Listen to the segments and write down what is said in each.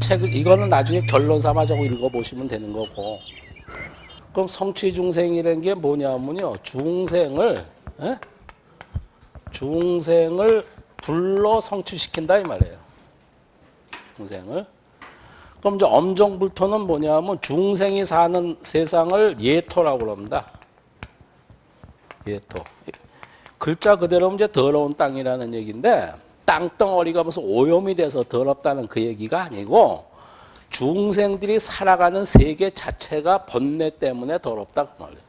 책 이거는 나중에 결론 삼아자고 읽어보시면 되는 거고. 그럼 성취 중생이라는 게 뭐냐면요, 중생을 예? 중생을 불러 성취시킨다 이 말이에요. 중생을. 그럼 이제 엄정불토는 뭐냐면 중생이 사는 세상을 예토라고 그럽니다. 예토. 글자 그대로 이제 더러운 땅이라는 얘기인데 땅덩어리가 무슨 오염이 돼서 더럽다는 그 얘기가 아니고 중생들이 살아가는 세계 자체가 번뇌 때문에 더럽다 그 말이에요.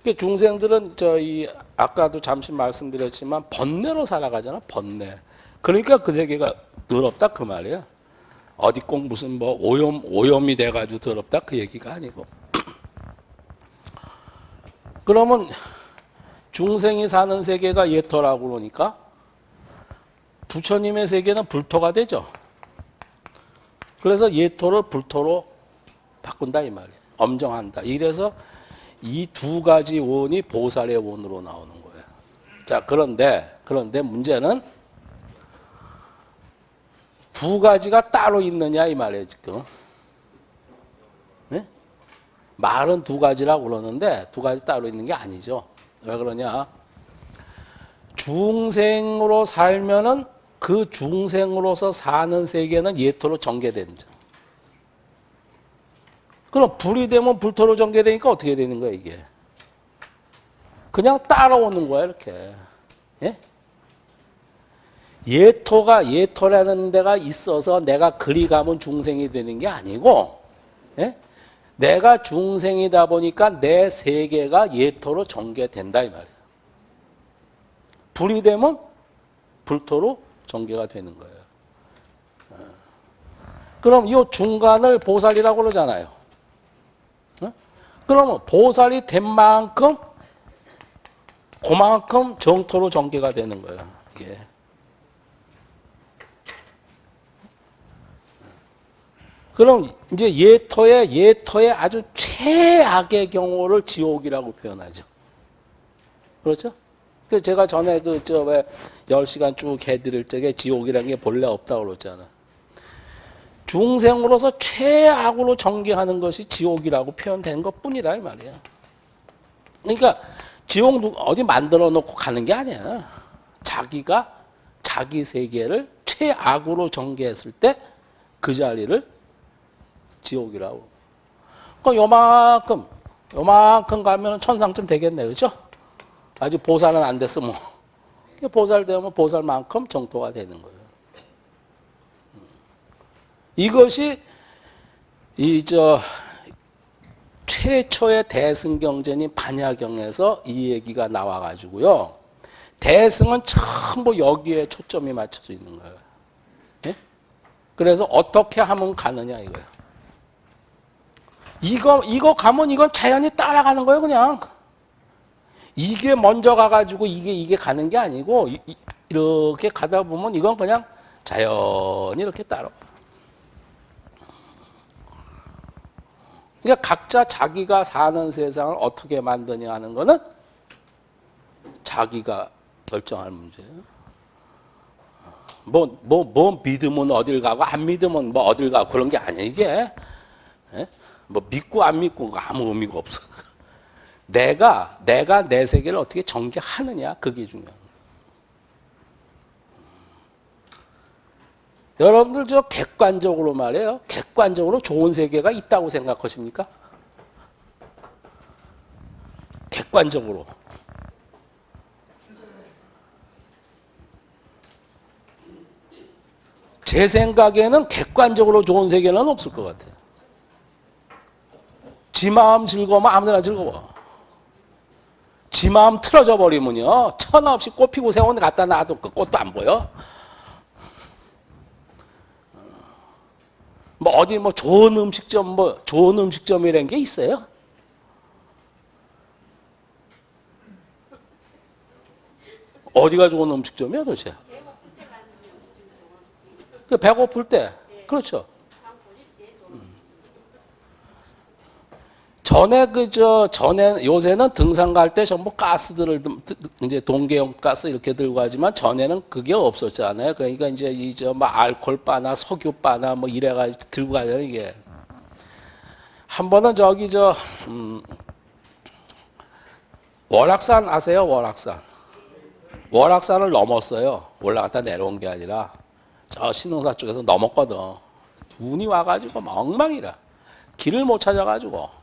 그러니까 중생들은 저희 아까도 잠시 말씀드렸지만 번뇌로 살아가잖아 번뇌. 그러니까 그 세계가 더럽다 그 말이야. 어디 꼭 무슨 뭐 오염 오염이 돼가지고 더럽다 그 얘기가 아니고. 그러면 중생이 사는 세계가 예토라고 그러니까 부처님의 세계는 불토가 되죠. 그래서 예토를 불토로 바꾼다 이 말이에요. 엄정한다. 이래서 이 두 가지 원이 보살의 원으로 나오는 거예요. 자, 그런데 그런데 문제는 두 가지가 따로 있느냐 이 말이에요, 지금. 네? 말은 두 가지라고 그러는데 두 가지 따로 있는 게 아니죠. 왜 그러냐? 중생으로 살면은 그 중생으로서 사는 세계는 예토로 전개된다. 그럼 불이 되면 불토로 전개되니까 어떻게 되는 거야 이게? 그냥 따라오는 거야 이렇게. 예? 예토가 예토라는 데가 있어서 내가 그리 가면 중생이 되는 게 아니고 예? 내가 중생이다 보니까 내 세계가 예토로 전개된다 이 말이야. 불이 되면 불토로 전개가 되는 거예요. 어. 그럼 이 중간을 보살이라고 그러잖아요. 어? 그러면 보살이 된 만큼 그만큼 정토로 전개가 되는 거예요. 이 그럼 이제 예토의 예토의 아주 최악의 경우를 지옥이라고 표현하죠. 그렇죠? 그 제가 전에 그 저 왜 10시간 쭉 해드릴 적에 지옥이라는 게 본래 없다고 그랬잖아. 중생으로서 최악으로 전개하는 것이 지옥이라고 표현되는 것 뿐이라 이 말이야. 그러니까 지옥 어디 만들어 놓고 가는 게 아니야. 자기가 자기 세계를 최악으로 전개했을 때 그 자리를 지옥이라고. 그 요만큼, 요만큼 가면 천상쯤 되겠네. 그죠? 아직 보살은 안 됐어, 뭐. 보살 되면 보살만큼 정토가 되는 거예요. 이것이, 이, 저, 최초의 대승경전인 반야경에서 이 얘기가 나와가지고요. 대승은 전부 여기에 초점이 맞춰져 있는 거예요. 예? 그래서 어떻게 하면 가느냐 이거예요. 이거 이거 가면 이건 자연히 따라가는 거예요, 그냥. 이게 먼저 가가지고 이게 이게 가는 게 아니고 이, 렇게 가다 보면 이건 그냥 자연히 이렇게 따라. 그러니까 각자 자기가 사는 세상을 어떻게 만드냐 하는 거는 자기가 결정할 문제예요. 뭐, 뭐, 뭐 믿으면 어딜 가고 안 믿으면 뭐 어딜 가고 그런 게 아니야, 이게. 예? 뭐 믿고 안 믿고 아무 의미가 없어. 내가 내가 내 세계를 어떻게 전개하느냐 그게 중요한 거예요. 여러분들 저 객관적으로 말해요. 객관적으로 좋은 세계가 있다고 생각하십니까? 객관적으로. 제 생각에는 객관적으로 좋은 세계는 없을 것 같아요. 지 마음 즐거우면 아무데나 즐거워. 지 마음 틀어져 버리면요. 천하 없이 꽃 피고 데 갖다 놔도 그 꽃도 안 보여. 뭐 어디 뭐 좋은 음식점 뭐 좋은 음식점이라는 게 있어요? 어디가 좋은 음식점이야 도대체? 그 배고플 때 그렇죠. 전에 그저 전에 요새는 등산 갈 때 전부 가스들을 이제 동계용 가스 이렇게 들고 가지만 전에는 그게 없었잖아요. 그러니까 이제 이저뭐 알콜 바나 석유 바나 뭐 이래가 들고 가잖아요 이게. 한 번은 저기 저 음, 월악산 아세요? 월악산. 월악산을 넘었어요. 올라갔다 내려온 게 아니라 저 신흥사 쪽에서 넘었거든. 눈이 와가지고 엉망이라 길을 못 찾아가지고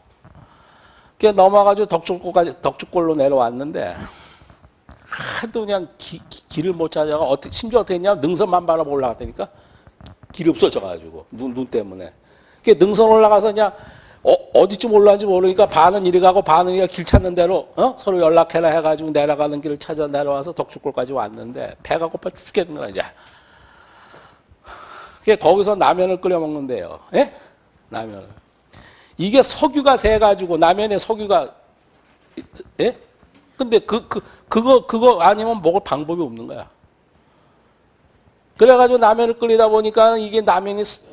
그 넘어가지고 덕축골까지 덕축골로 내려왔는데 하도 그냥 기- 기- 길을 못 찾아가 어떻게 심지어 어떻게 했냐? 능선만 바라보 올라갔다니까? 길이 없어져가지고 눈, 눈 때문에. 그 능선 올라가서 그냥 어, 디쯤 올라왔는지 모르니까 반은 이리 가고 반은 이리 길 찾는 대로 어? 서로 연락해라 해가지고 내려가는 길을 찾아 내려와서 덕축골까지 왔는데 배가 고파 죽겠는 거야 이제. 그게 거기서 라면을 끓여 먹는데요. 예? 라면을 이게 석유가 새 가지고 라면에 석유가 예? 근데 그, 그, 그거, 그거 아니면 먹을 방법이 없는 거야. 그래 가지고 라면을 끓이다 보니까 이게 라면이, 스-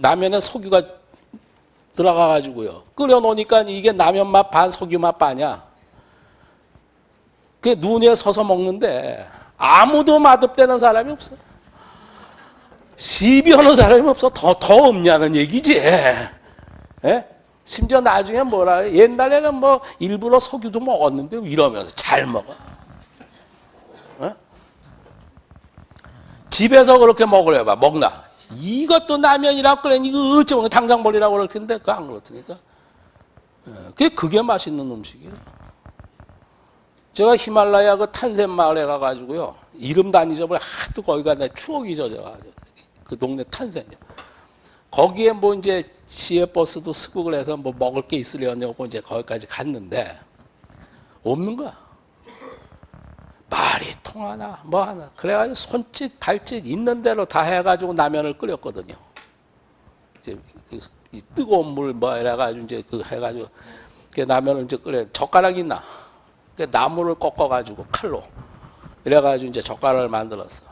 라면에 석유가 들어가 가지고요. 끓여 놓으니까 이게 라면 맛 반, 석유 맛 반이야. 그게 눈에 서서 먹는데 아무도 맛없다는 사람이 없어. 시비하는 사람이 없어. 더, 더 없냐는 얘기지. 예? 심지어 나중에 뭐라 해. 옛날에는 뭐 일부러 석유도 먹었는데 이러면서 잘 먹어. 어? 집에서 그렇게 먹으려 봐. 먹나? 이것도 라면이라고 그래. 이거 어쩌면 당장 버리라고 그럴 텐데 그거 안 그렇다니까. 예, 그게 그게 맛있는 음식이에요. 제가 히말라야 그 탄센 마을에 가가지고요. 이름도 안 잊어버려. 하도 거기 가 내 추억이 젖어가지고. 그 동네 탄센이요. 거기에 뭐 이제 시외 버스도 스국을 해서 뭐 먹을 게 있으려냐고 이제 거기까지 갔는데 없는 거야. 말이 통하나 뭐 하나 그래가지고 손짓 발짓 있는 대로 다 해가지고 라면을 끓였거든요. 이제 그- 이 뜨거운 물 뭐 이래가지고 이제 그 해가지고 그 라면을 이제 끓여 젓가락 있나? 그 나무를 꺾어가지고 칼로 이래가지고 이제 젓가락을 만들었어.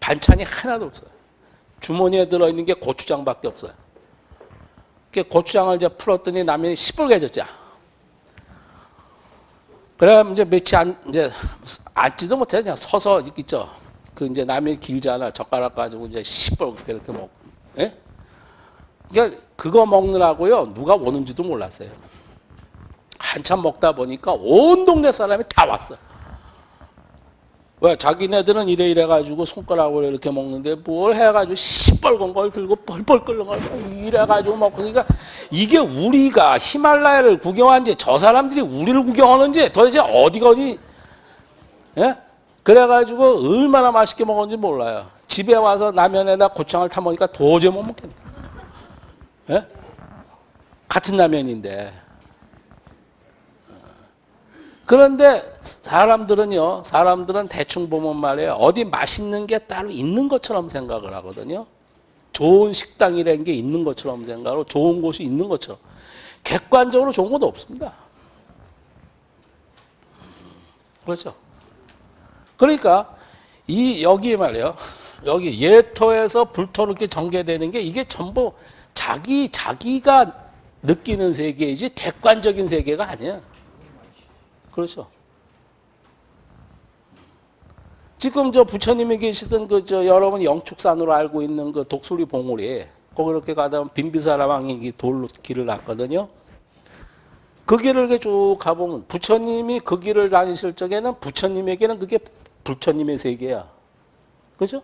반찬이 하나도 없어요. 주머니에 들어있는 게 고추장밖에 없어요. 그 고추장을 이제 풀었더니 라면이 시뻘개졌죠. 그래 이제 며칠 안 이제 앉지도 못해 그냥 서서 있죠. 그 이제 라면이 길잖아. 젓가락 가지고 이제 시뻘게 이렇게 먹. 예? 그러니까 그거 먹느라고요 누가 오는지도 몰랐어요. 한참 먹다 보니까 온 동네 사람이 다 왔어. 왜 자기네들은 이래 이래 가지고 손가락으로 이렇게 먹는데 뭘 해가지고 시뻘건 걸 들고 뻘뻘 끓는 걸 이래 가지고 먹고 그러니까 이게 우리가 히말라야를 구경한지 저 사람들이 우리를 구경하는지 도대체 어디가 어디 예? 그래가지고 얼마나 맛있게 먹었는지 몰라요. 집에 와서 라면에다 고추장을 타 먹으니까 도저히 못 먹겠다. 예? 같은 라면인데. 그런데 사람들은요, 사람들은 대충 보면 말이에요. 어디 맛있는 게 따로 있는 것처럼 생각을 하거든요. 좋은 식당이라는 게 있는 것처럼 생각하고 좋은 곳이 있는 것처럼. 객관적으로 좋은 것도 없습니다. 그렇죠. 그러니까 이 여기 말이에요. 여기 예토에서 불토로 이렇게 전개되는 게 이게 전부 자기 자기가 느끼는 세계이지 객관적인 세계가 아니야. 그렇죠. 지금 저 부처님이 계시던 그 저 여러분 영축산으로 알고 있는 그 독수리 봉우리 거기 이렇게 가다 보면 빈비사라 왕이 이 돌로 길을 났거든요. 그 길을 쭉 가보면 부처님이 그 길을 다니실 적에는 부처님에게는 그게 부처님의 세계야. 그죠?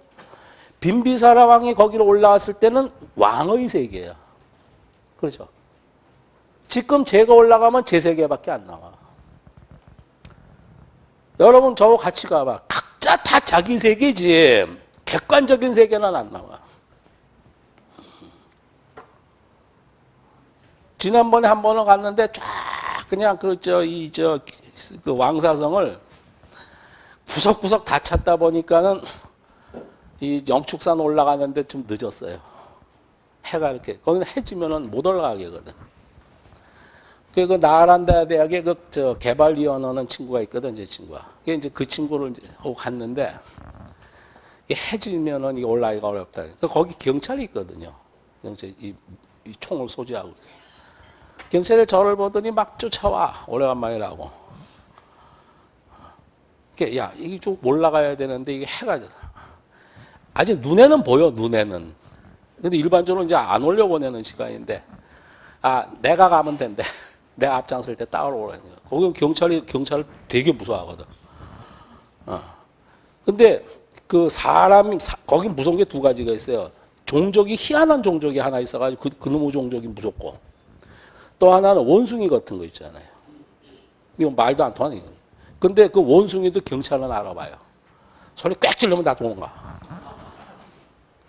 빈비사라 왕이 거기로 올라왔을 때는 왕의 세계야. 그렇죠? 지금 제가 올라가면 제 세계밖에 안 나와. 여러분 저하고 같이 가봐. 각자 다 자기 세계지. 객관적인 세계는 안 나와. 지난번에 한 번은 갔는데 쫙 그냥 그저 이 저 그 왕사성을 구석구석 다 찾다 보니까는 이 영축산 올라가는데 좀 늦었어요. 해가 이렇게 거기는 해지면은 못 올라가게 거든. 그, 그 나란다 대학에 그 저 개발위원 하는 친구가 있거든, 제 친구가. 그게 이제 그 친구를 하고 갔는데 해지면은 이 올라가기가 어렵다. 그 거기 경찰이 있거든요. 경찰 이, 이 총을 소지하고 있어. 경찰이 저를 보더니 막 쫓아와 오래간만이라고. 야 이게 좀 올라가야 되는데 이게 해가 져서 아직 눈에는 보여 눈에는. 근데 일반적으로 이제 안 올려보내는 시간인데 아 내가 가면 된대. 내가 앞장설 때 따라오라는 거야. 거기 경찰이 경찰 되게 무서워하거든. 어. 근데 그 사람이 사, 거기 무서운 게 두 가지가 있어요. 종족이 희한한 종족이 하나 있어가지고 그, 그놈의 종족이 무섭고 또 하나는 원숭이 같은 거 있잖아요. 이건 말도 안 통하는 거. 근데 그 원숭이도 경찰은 알아봐요. 소리 꽥 지르면 다 도망가.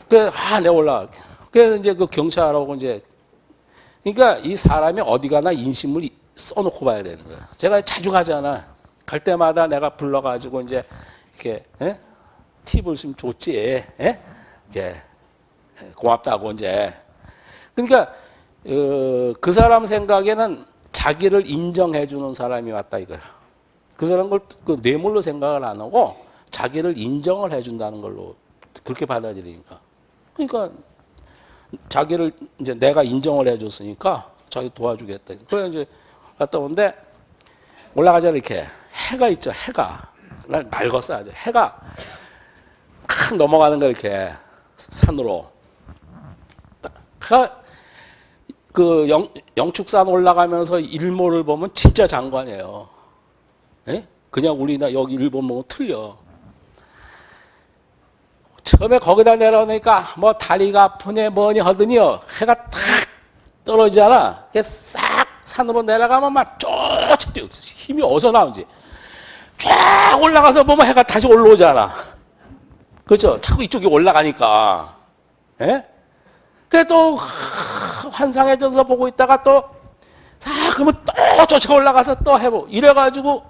그래, 아, 내가 올라갈게. 그래서 이제 그 경찰하고 이제, 그러니까 이 사람이 어디 가나 인심을 써놓고 봐야 되는 거야. 제가 자주 가잖아. 갈 때마다 내가 불러가지고 이제, 이렇게, 에? 팁을 좀 줬지. 에? 이렇게, 고맙다고 이제. 그러니까, 어, 그 사람 생각에는 자기를 인정해 주는 사람이 왔다 이거야. 그 사람 걸그 뇌물로 생각을 안 하고 자기를 인정을 해 준다는 걸로 그렇게 받아들이니까. 그러니까 자기를 이제 내가 인정을 해줬으니까 자기 도와주겠다. 그래 이제 갔다 오는데 올라가자 이렇게 해가 있죠. 해가 날 맑았어 아주 해가 탁 넘어가는 거 이렇게 산으로. 그 영, 영축산 올라가면서 일몰을 보면 진짜 장관이에요. 예? 그냥 우리나 여기 일본 보면 틀려. 처음에 거기다 내려오니까 뭐 다리가 아프네 뭐니 하더니요 해가 탁 떨어지잖아. 그게 싹 산으로 내려가면 막 쫓아 뛰어. 힘이 어디서 나오는지. 쫙 올라가서 보면 해가 다시 올라오잖아. 그렇죠? 자꾸 이쪽이 올라가니까. 예? 그래 또 환상해져서 보고 있다가 또 자, 그러면 또 쫓아 올라가서 또 해보. 이래가지고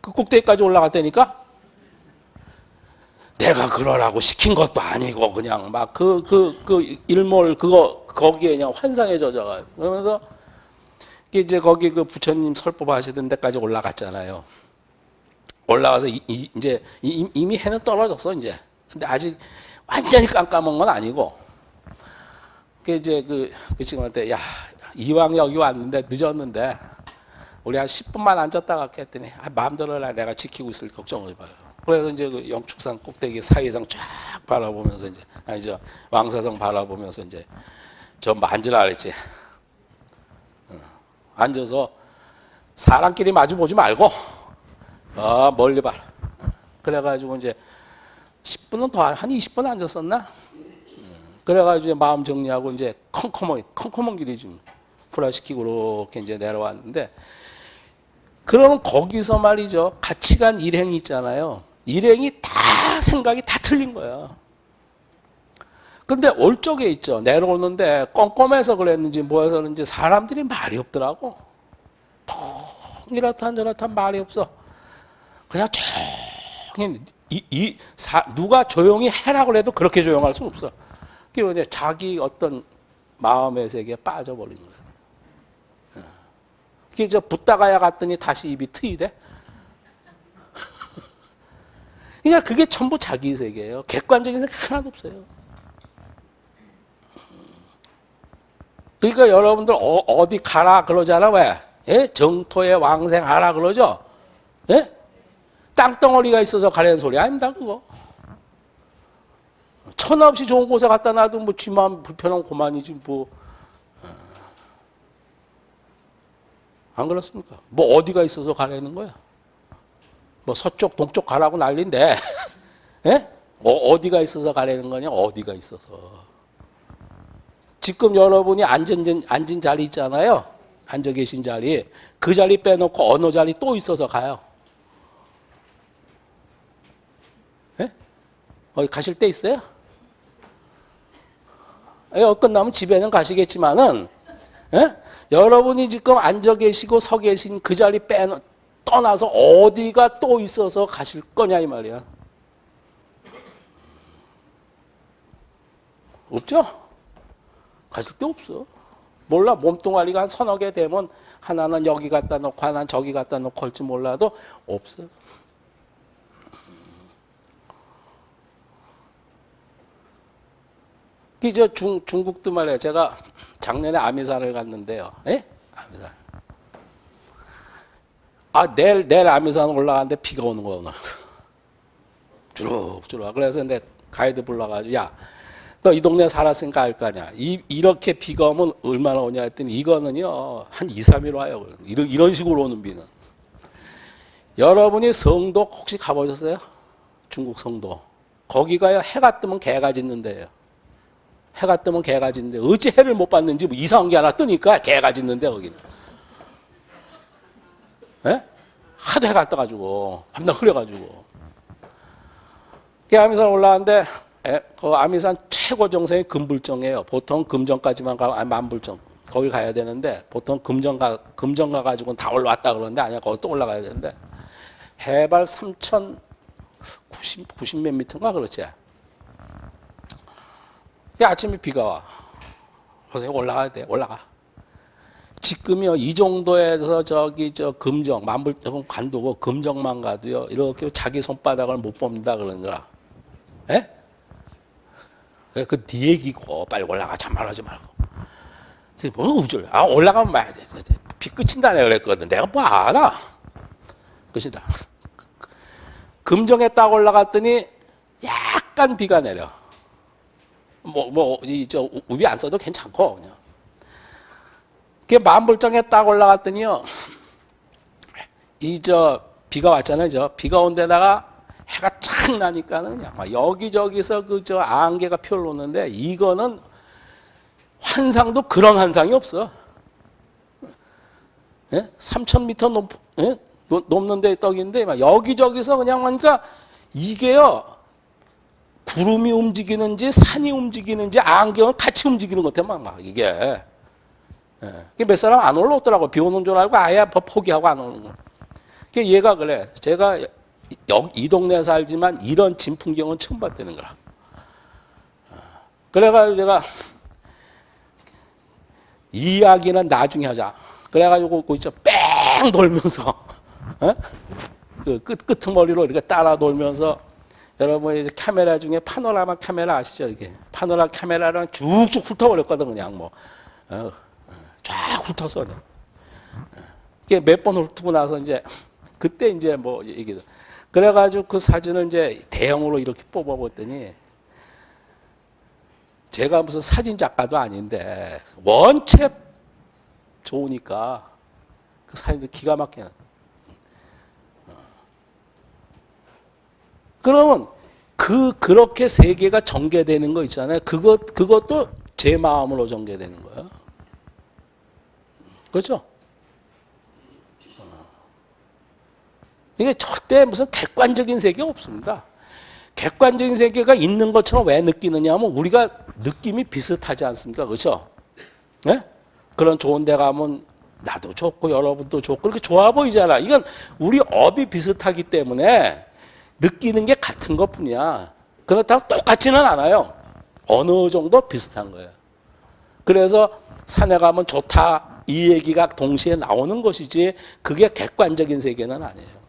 그 꼭대기까지 올라갔다니까 내가 그러라고 시킨 것도 아니고 그냥 막그그 그 일몰 그거 거기에 그냥 환상에 젖어가. 그러면서 이제 거기 그 부처님 설법 하시던 데까지 올라갔잖아요. 올라가서 이, 이, 이제 이미 해는 떨어졌어 이제. 근데 아직 완전히 깜깜한 건 아니고. 그 이제 그, 그 친구한테 야 이왕 여기 왔는데 늦었는데 우리 한 10분만 앉았다 갈게 했더니 아, 마음대로 해라 내가 지키고 있을 걱정을 말요 그래서 이제 그 영축산 꼭대기 사회상 쫙 바라보면서 이제 아니 저 왕사성 바라보면서 이제 저 만지라 그랬지. 어, 앉아서 사람끼리 마주 보지 말고 어, 멀리. 어, 그래가지고 이제 10분은 더 한 20분 앉았었나? 그래가지고 마음 정리하고 이제 컴컴한 컴컴한 길이 좀 불화시키고 이렇게 이제 내려왔는데 그러면 거기서 말이죠 가치관 일행이 있잖아요. 일행이 다 생각이 다 틀린 거야. 근데 올 쪽에 있죠. 내려오는데 껌껌해서 그랬는지 뭐해서 그런지 사람들이 말이 없더라고. 통 이렇다 저렇다 말이 없어. 그냥 조용히 이, 이 사, 누가 조용히 해라고 해도 그렇게 조용할 수는 없어. 그게 이제 자기 어떤 마음의 세계에 빠져버린 거예요. 그게 저 붙다가야 갔더니 다시 입이 트이 돼? 그냥 그게 전부 자기 세계예요. 객관적인 세계 하나도 없어요. 그러니까 여러분들 어, 디 가라 그러잖아 왜? 예? 정토에 왕생하라 그러죠? 예? 땅덩어리가 있어서 가라는 소리 아닙니다 그거. 천하 없이 좋은 곳에 갖다 놔도 뭐 쥐만 불편한 고만이지 뭐. 어. 안 그렇습니까? 뭐 어디가 있어서 가라는 거야? 뭐 서쪽 동쪽 가라고 난리인데 예? 어, 어디가 있어서 가라는 거냐? 어디가 있어서. 지금 여러분이 앉은, 앉은 자리 있잖아요. 앉아 계신 자리. 그 자리 빼놓고 어느 자리 또 있어서 가요. 예? 어디 가실 때 있어요? 어, 끝나면 집에는 가시겠지만은 예? 여러분이 지금 앉아 계시고 서 계신 그 자리 빼 떠나서 어디가 또 있어서 가실 거냐 이 말이야. 없죠? 가실 데 없어. 몰라 몸뚱아리가 한 서너 개 되면 하나는 여기 갖다 놓고 하나는 저기 갖다 놓고 할지 몰라도 없어. 저 중, 중국도 말이에요. 제가 작년에 아미산을 갔는데요. 예? 아미산. 아, 내일, 내일 아미산 올라가는데 비가 오는 오늘. 주룩주룩. 그래서 내 가이드 불러가지고, 야, 너 이 동네 살았으니까 알 거 아니야. 이, 이렇게 비가 오면 얼마나 오냐 했더니 이거는요, 한 2, 3일 와요. 이런, 이런 식으로 오는 비는. 여러분이 성도 혹시 가보셨어요? 중국 성도. 거기가요, 해가 뜨면 개가 짖는 데예요. 해가 뜨면 개가 짖는데 어찌 해를 못 봤는지 뭐 이상한 게 하나 뜨니까 개가 짖는데 거기는. 예? 하도 해가 떠가지고 밤낮 흐려가지고. 그 아미산 올라왔는데 에, 그 아미산 최고 정상이 금불정이에요. 보통 금정까지만 가면 아, 만불정 거기 가야 되는데 보통 금정 가 금정 가 가지고는 다 올라왔다 그러는데 아니야 거기 또 올라가야 되는데 해발 3,090 90 몇 미터인가 그렇지. 야, 아침에 비가 와. 선생님 올라가야 돼. 올라가. 지금요 이 정도에서 저기 저 금정 만불정 관두고 금정만 가도요 이렇게 자기 손바닥을 못 그런 거라. 예? 그네 얘기고 빨리 올라가 참말하지 말고. 뭐 우줄? 아 올라가면 말야 돼. 비 내가 그랬거든. 내가 뭐 알아? 끝이다. 금정에 딱 올라갔더니 약간 비가 내려. 뭐, 뭐, 이, 저, 우비 안 써도 괜찮고, 그냥. 그 만불정에 딱 올라갔더니요, 이, 저, 비가 왔잖아요, 저. 비가 온 데다가 해가 착 나니까는 여기저기서 그, 저, 안개가 펴올랐는데, 이거는 환상도 그런 환상이 없어. 예? 3,000m 높, 예? 높는 데 떡인데, 막 여기저기서 그냥, 그러니까 이게요, 구름이 움직이는지 산이 움직이는지 안경은 같이 움직이는 것 같아 막, 막 이게 예. 몇 사람 안 올라오더라고 비 오는 줄 알고 아예 포기하고 안 오는 거. 그 얘가 그래 제가 여, 이 동네에 살지만 이런 진풍경은 처음 봤다는 거라. 어. 그래가지고 제가 이야기는 나중에 하자. 그래가지고 그 있죠 뺑 돌면서 어? 그 끝, 끝머리로 이렇게 따라 돌면서 여러분 이제 카메라 중에 파노라마 카메라 아시죠? 이게 파노라 카메라랑 쭉쭉 훑어버렸거든 그냥 뭐 어, 쫙 훑어서 그냥. 이게 몇 번 훑고 나서 이제 그때 이제 뭐 얘기도 그래가지고 그 사진을 이제 대형으로 이렇게 뽑아봤더니 제가 무슨 사진 작가도 아닌데 원체 좋으니까 그 사진도 기가 막히는. 그러면 그 그렇게 세계가 전개되는 거 있잖아요. 그것 그것도 제 마음으로 전개되는 거예요. 그렇죠? 이게 절대 무슨 객관적인 세계가 없습니다. 객관적인 세계가 있는 것처럼 왜 느끼느냐 하면 우리가 느낌이 비슷하지 않습니까? 그렇죠? 네? 그런 좋은 데 가면 나도 좋고 여러분도 좋고 그렇게 좋아 보이잖아. 이건 우리 업이 비슷하기 때문에 느끼는 게 같은 것 뿐이야. 그렇다고 똑같지는 않아요. 어느 정도 비슷한 거예요. 그래서 산에 가면 좋다 이 얘기가 동시에 나오는 것이지 그게 객관적인 세계는 아니에요.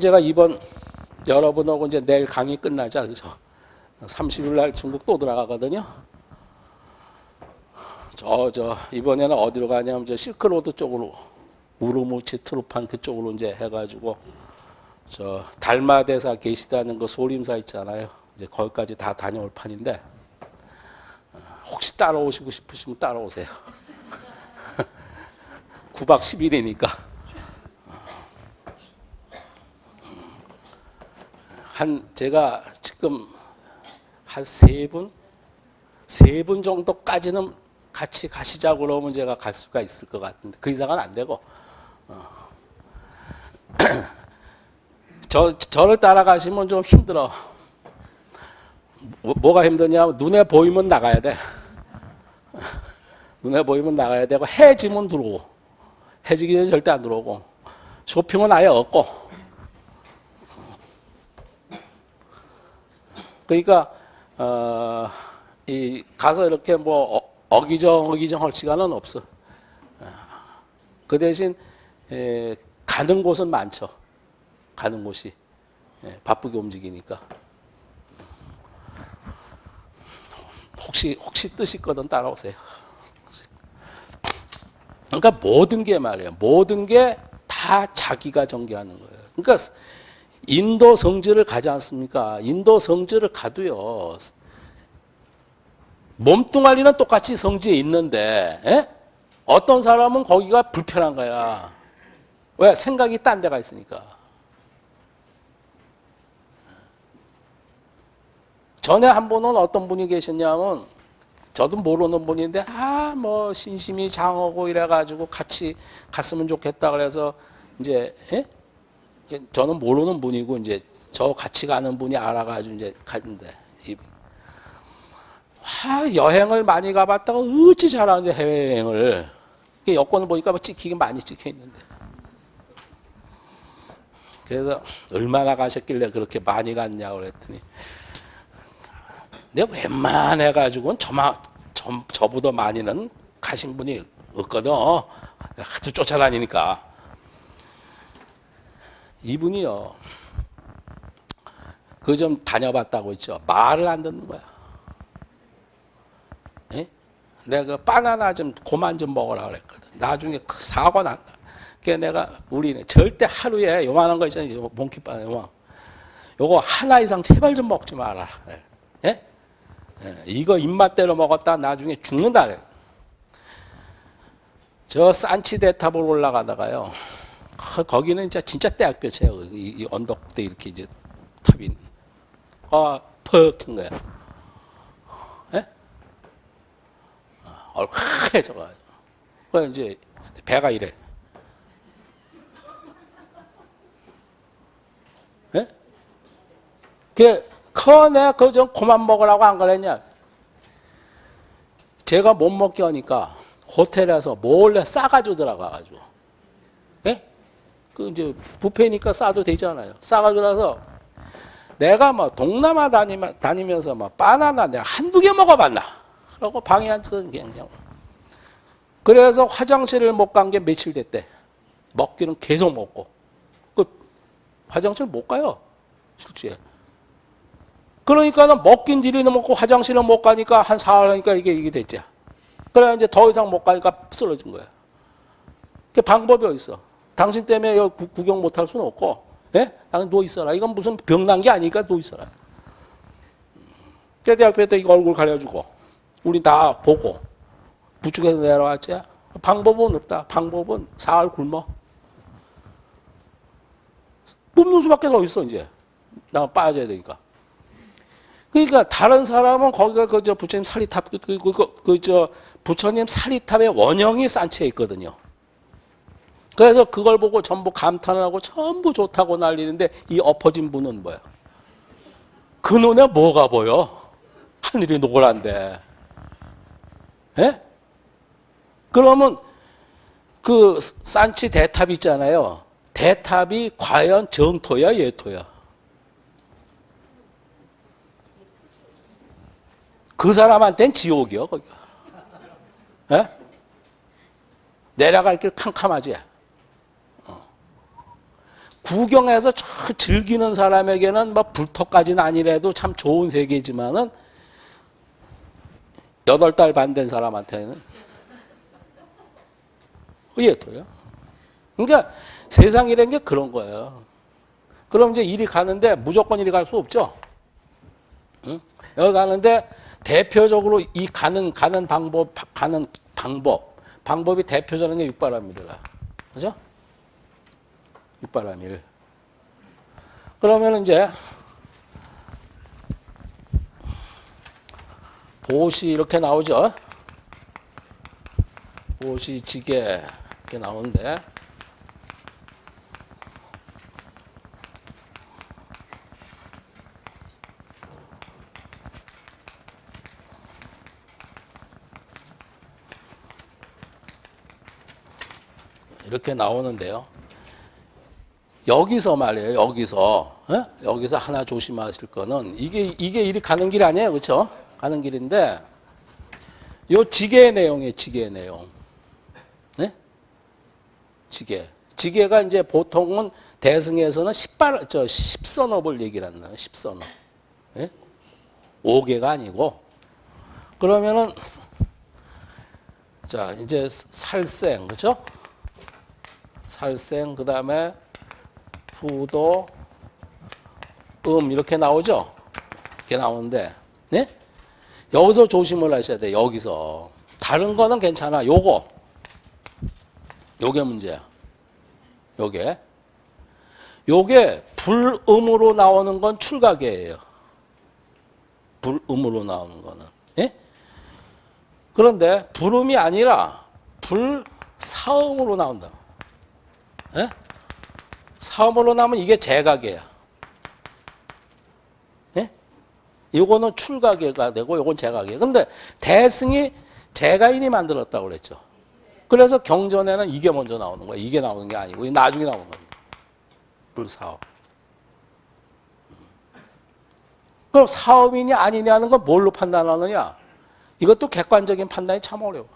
제가 이번 여러분하고 이제 내일 강의 끝나자 그래서 30일 날 중국 또 들어가거든요. 저 저 이번에는 어디로 가냐면 저 실크로드 쪽으로 우르무 치 트루판 그쪽으로 이제 해가지고 저 달마대사 계시다는 그 소림사 있잖아요. 이제 거기까지 다 다녀올 판인데 혹시 따라오시고 싶으시면 따라오세요. 9박 10일이니까 한 제가 지금 한 세 분, 세 분 정도까지는 같이 가시자고 그러면 제가 갈 수가 있을 것 같은데 그 이상은 안 되고 저, 저를 따라가시면 좀 힘들어. 뭐, 가 힘드냐? 눈에 보이면 나가야 돼. 눈에 보이면 나가야 되고, 해지면 들어오고, 해지기 전에 절대 안 들어오고, 쇼핑은 아예 없고. 그러니까, 어, 이, 가서 이렇게 뭐, 어, 어기정, 어기정 할 시간은 없어. 그 대신, 에, 가는 곳은 많죠. 가는 곳이 예, 바쁘게 움직이니까 혹시 혹시 뜻 있거든 따라오세요. 그러니까 모든 게 말이에요. 모든 게 다 자기가 전개하는 거예요. 그러니까 인도 성지를 가지 않습니까? 인도 성지를 가도요. 몸뚱아리는 똑같이 성지에 있는데 에? 어떤 사람은 거기가 불편한 거야. 왜? 생각이 딴 데가 있으니까. 전에 한 분은 어떤 분이 계셨냐면 저도 모르는 분인데 아 뭐 신심이 장하고 이래가지고 같이 갔으면 좋겠다 그래서 이제 예? 저는 모르는 분이고 이제 저 같이 가는 분이 알아가지고 이제 갔는데 이분 아 여행을 많이 가봤다가 어찌 잘하는지 해외 여행을 여권을 보니까 뭐 찍히긴 많이 찍혀 있는데 그래서 얼마나 가셨길래 그렇게 많이 갔냐고 그랬더니 내가 웬만해 가지고는 저만 저, 저보다 많이는 가신 분이 없거든. 하도 쫓아다니니까. 이분이요. 그 좀 다녀봤다고 했죠. 말을 안 듣는 거야. 에? 내가 그 바나나 좀 고만 좀 먹으라 그랬거든. 나중에 그 사고 난다. 그래 내가 우리는 절대 하루에 요만한 거 있잖아요. 요만. 요거 하나 이상 제발 좀 먹지 마라. 예? 예, 이거 입맛대로 먹었다 나중에 죽는다. 저 산치대탑을 올라가다가요. 거기는 진짜 진짜 대학볕이에요. 이, 이 언덕대 이렇게 이제 탑이 아 퍽한 거야. 예? 얼큰해져가지고. 그 이제 배가 이래. 예? 그 커내 그좀 그만 먹으라고 안 그랬냐? 제가 못 먹게 하니까 호텔에서 몰래 싸가지고 들어가가지고, 예? 그 이제 부페니까 싸도 되잖아요. 싸가지고 나서 내가 뭐 동남아 다니면, 다니면서 뭐 바나나 내가 한두 개 먹어봤나? 그러고 방에 앉아서 그냥. 그래서 화장실을 못 간 게 며칠 됐대. 먹기는 계속 먹고. 그 화장실 못 가요. 실제. 그러니까는 먹긴 지리는 먹고 화장실은 못 가니까 한 사흘 하니까 이게 이게 됐지. 그래 이제 더 이상 못 가니까 쓰러진 거야. 그 방법이 어딨어? 당신 때문에 여기 구, 경 못 할 수는 없고, 예? 당신 누워 있어라. 이건 무슨 병 난 게 아니니까 누워 있어라. 그래서 대학교 이거 얼굴 가려주고, 우리 다 보고, 부축해서 내려왔지. 방법은 없다. 방법은 사흘 굶어. 뿜는 수밖에 더 있어 이제. 나 빠져야 되니까. 그러니까 다른 사람은 거기가 그저 부처님 사리탑 그그저 부처님 사리탑의 원형이 산채에 있거든요. 그래서 그걸 보고 전부 감탄을 하고 전부 좋다고 난리는데 이 엎어진 분은 뭐야? 그 눈에 뭐가 보여? 하늘이 노란데. 예? 그러면 그 산치 대탑 있잖아요. 대탑이 과연 정토야 예토야? 그 사람한테는 지옥이요, 거기가. 에? 내려갈 길 캄캄하지. 어. 구경해서 저 즐기는 사람에게는 뭐 불토까지는 아니래도 참 좋은 세계지만은 여덟 달 반 된 사람한테는 의예토요. 그러니까 세상이라는 게 그런 거예요. 그럼 이제 일이 가는데 무조건 일이 갈 수 없죠. 응? 여기 가는데 대표적으로 이 가는 가는 방법 가는 방법 방법이 대표적인 게 육바람일이라 그죠? 육바람일. 그러면 이제 보시 이렇게 나오죠. 보시 지게 이렇게 나오는데 이렇게 나오는데요. 여기서 말이에요. 여기서 에? 여기서 하나 조심하실 거는 이게 이게 일이 가는 길 아니에요, 그렇죠? 가는 길인데 요 지게의 내용이에요. 지게의 내용. 네? 지게. 지게가 이제 보통은 대승에서는 10발 저 10선업을 얘기를 거예요. 10선업. 예? 5개가 아니고 그러면은 자 이제 살생 그죠? 살생 그 다음에 부도 음 이렇게 나오죠? 이렇게 나오는데 네? 여기서 조심을 하셔야 돼 여기서. 다른 거는 괜찮아. 요거. 요게 문제야. 요게. 요게 불음으로 나오는 건 출각이에요. 불음으로 나오는 거는. 예? 그런데 불음이 아니라 불사음으로 나온다 예? 사음으로 나오면 이게 제각이에요 예? 이거는 출각이가 되고 이건 제각이에요 근데 대승이 제가인이 만들었다고 그랬죠 그래서 경전에는 이게 먼저 나오는 거야 이게 나오는 게 아니고 나중에 나오는 겁니다 불사업 그럼 사업이냐 아니냐는 건 뭘로 판단하느냐? 이것도 객관적인 판단이 참 어려워.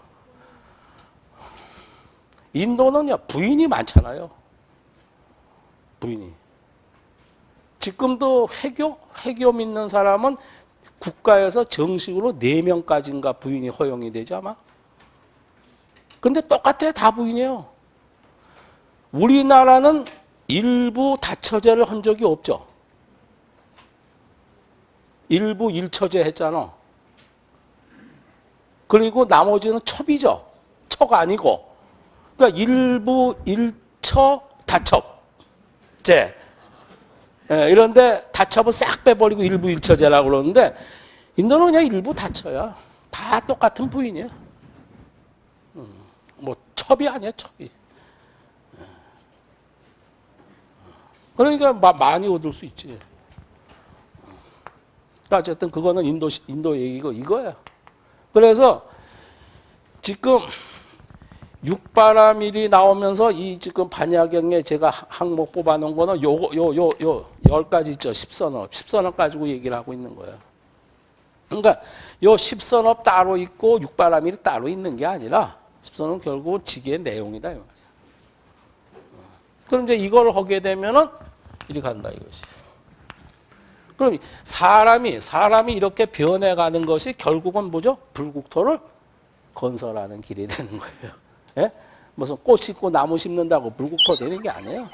인도는요, 부인이 많잖아요. 부인이. 지금도 회교? 회교 믿는 사람은 국가에서 정식으로 4명까지인가 부인이 허용이 되지 아마? 근데 똑같아요. 다 부인이에요. 우리나라는 일부 다처제를 한 적이 없죠. 일부 일처제 했잖아. 그리고 나머지는 첩이죠. 처가 아니고. 그러니까 일부 일처 다첩제. 예, 이런데 다첩을 싹 빼버리고 일부 일처제라고 그러는데 인도는 그냥 일부 다처야. 다 똑같은 부인이야. 음, 뭐 첩이 아니야 첩이. 예. 그러니까 마- 많이 얻을 수 있지. 그러니까 어쨌든 그거는 인도 인도 얘기고 이거야. 그래서 지금 육바라밀이 나오면서 이 지금 반야경에 제가 항목 뽑아놓은 거는 요거 요요 요 열 가지 있죠. 십선업 십선업 가지고 얘기를 하고 있는 거야. 그러니까 요 십선업 따로 있고 육바라밀이 따로 있는 게 아니라 십선업 결국 지기의 내용이다 이 말이야. 그럼 이제 이걸 하게 되면은 이리 간다 이것이. 그럼 사람이 사람이 이렇게 변해 가는 것이 결국은 뭐죠? 불국토를 건설하는 길이 되는 거예요. 예? 무슨 꽃 심고 나무 심는다고 불국토 되는 게 아니에요.